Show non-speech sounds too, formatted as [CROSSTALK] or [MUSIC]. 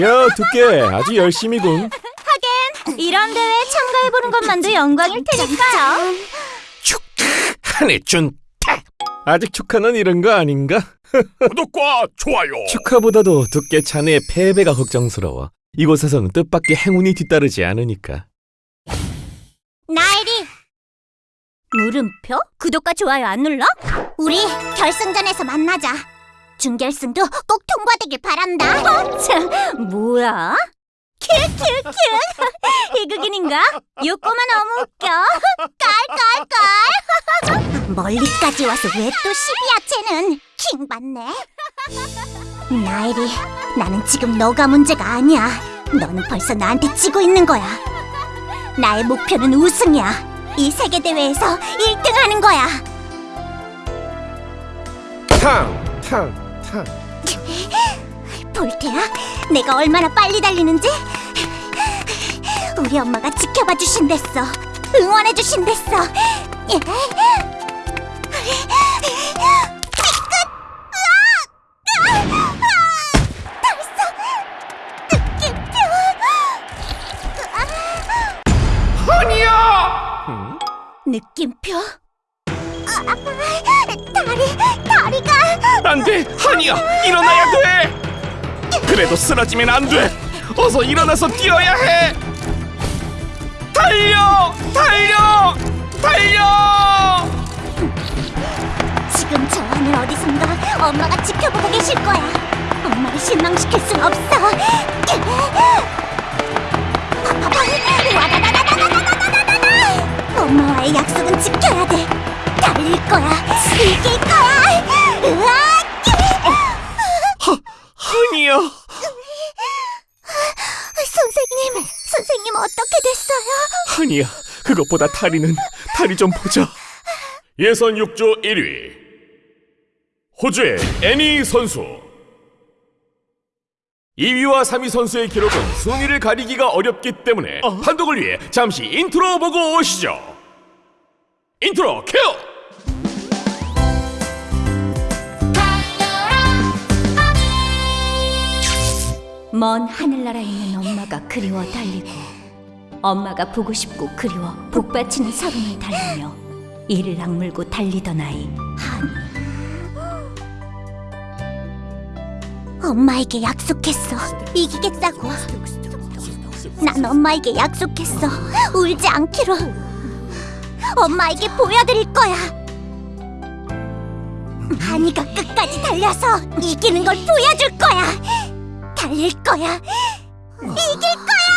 야, 두께 아주 열심히군. 이런 대회에 참가해보는 것만도 영광일 테니까요. 한해준 아직 축하는 이런 거 아닌가? [LAUGHS] 구독과 좋아요. 축하보다도 두께 자네의 패배가 걱정스러워. 이곳에서는 뜻밖의 행운이 뒤따르지 않으니까. 나일이 물음표? 구독과 좋아요 안 눌러? 우리 결승전에서 만나자. 준결승도 꼭 통과되길 바란다. 어, 참, 뭐야? 큐큐큐 희극인인가? [LAUGHS] 욕구만 너무 웃겨. 깔깔깔. [LAUGHS] 멀리까지 와서 왜 또 시비야 쟤는? 킹 받네. [LAUGHS] 나일이 나는 지금 너가 문제가 아니야. 너는 벌써 나한테 지고 있는 거야. 나의 목표는 우승이야. 이 세계 대회에서 1등 하는 거야. 탕, 탕, 탕. [LAUGHS] 볼테야, 내가 얼마나 빨리 달리는지 우리 엄마가 지켜봐 주신댔어. 응원해 주신댔어. 예. 느낌표? 아, 다리, 다리가 안 돼, 한이야, 일어나야 돼. 그래도 쓰러지면 안 돼. 어서 일어나서 뛰어야 해. 달려, 달려, 달려. 지금 저 하늘 어디선가 엄마가 지켜보고 계실 거야. 엄마를 실망시킬 순 없어. 하니야. 선생님, 선생님 어떻게 됐어요? 하니야, 그것보다 다리는 다리 좀 보자. 예선 6조 1위 호주의 애니 선수 2위와 3위 선수의 기록은 순위를 가리기가 어렵기 때문에 판독을 위해 잠시 인트로 보고 오시죠 인트로 큐! 먼 하늘나라에 있는 엄마가 그리워 달리고 엄마가 보고 싶고 그리워 복받치는 서름을 달리며 이를 악물고 달리던 아이 한이. 엄마에게 약속했어. 이기겠다고. 난 엄마에게 약속했어. 울지 않기로. 엄마에게 보여드릴 거야. 한이가 끝까지 달려서 이기는 걸 보여줄 거야 달릴 거야. 이길 거야.